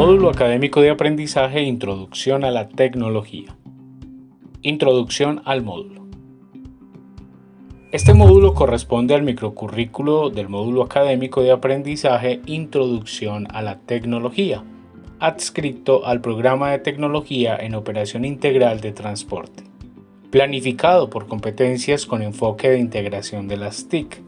Módulo Académico de Aprendizaje Introducción a la Tecnología. Introducción al módulo. Este módulo corresponde al microcurrículo del módulo académico de aprendizaje Introducción a la Tecnología, adscrito al programa de tecnología en operación integral de transporte, planificado por competencias con enfoque de integración de las TIC.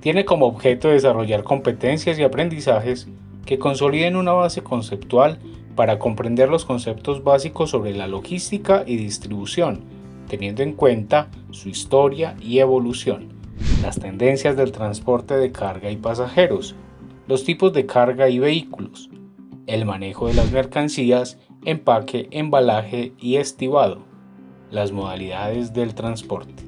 Tiene como objeto desarrollar competencias y aprendizajes que consoliden una base conceptual para comprender los conceptos básicos sobre la logística y distribución, teniendo en cuenta su historia y evolución, las tendencias del transporte de carga y pasajeros, los tipos de carga y vehículos, el manejo de las mercancías, empaque, embalaje y estibado, las modalidades del transporte,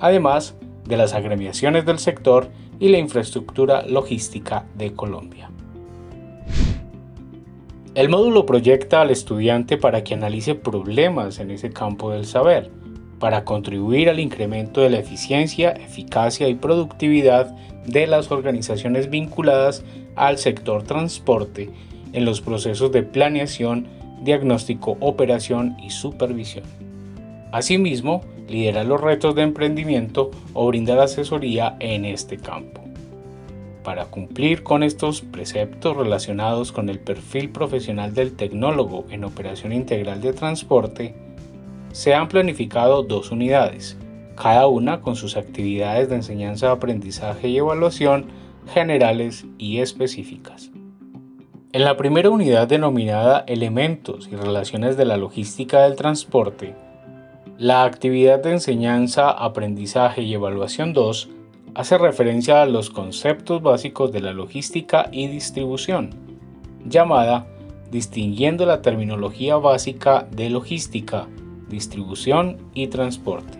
además de las agremiaciones del sector y la infraestructura logística de Colombia. El módulo proyecta al estudiante para que analice problemas en ese campo del saber, para contribuir al incremento de la eficiencia, eficacia y productividad de las organizaciones vinculadas al sector transporte en los procesos de planeación, diagnóstico, operación y supervisión. Asimismo, lidera los retos de emprendimiento o brindar asesoría en este campo. Para cumplir con estos preceptos relacionados con el perfil profesional del tecnólogo en operación integral de transporte, se han planificado dos unidades, cada una con sus actividades de enseñanza, aprendizaje y evaluación generales y específicas. En la primera unidad denominada Elementos y Relaciones de la Logística del Transporte, la actividad de enseñanza, aprendizaje y evaluación 2 hace referencia a los conceptos básicos de la logística y distribución, llamada distinguiendo la terminología básica de logística, distribución y transporte.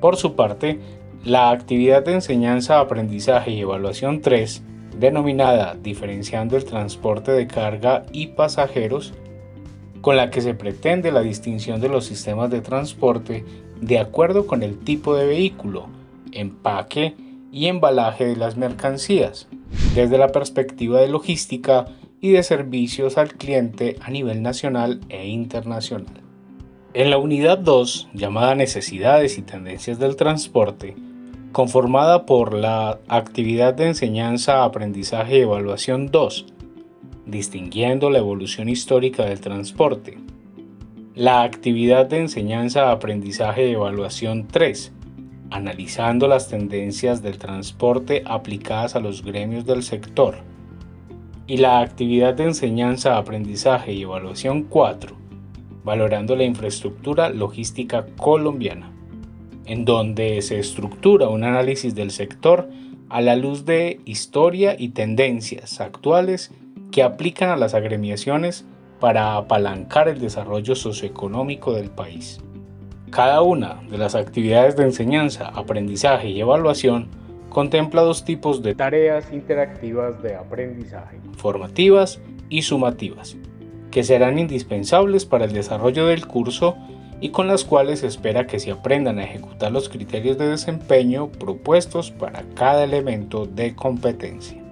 Por su parte, la actividad de enseñanza, aprendizaje y evaluación 3, denominada Diferenciando el transporte de carga y pasajeros, con la que se pretende la distinción de los sistemas de transporte de acuerdo con el tipo de vehículo, empaque y embalaje de las mercancías, desde la perspectiva de logística y de servicios al cliente a nivel nacional e internacional. En la unidad 2, llamada Necesidades y Tendencias del Transporte, conformada por la actividad de enseñanza, aprendizaje y evaluación 2, distinguiendo la evolución histórica del transporte, la actividad de enseñanza, aprendizaje y evaluación 3, analizando las tendencias del transporte aplicadas a los gremios del sector. Y la actividad de enseñanza, aprendizaje y evaluación 4, valorando la infraestructura logística colombiana, en donde se estructura un análisis del sector a la luz de historia y tendencias actuales que aplican a las agremiaciones para apalancar el desarrollo socioeconómico del país. Cada una de las actividades de enseñanza, aprendizaje y evaluación contempla dos tipos de tareas interactivas de aprendizaje, formativas y sumativas, que serán indispensables para el desarrollo del curso y con las cuales se espera que se aprendan a ejecutar los criterios de desempeño propuestos para cada elemento de competencia.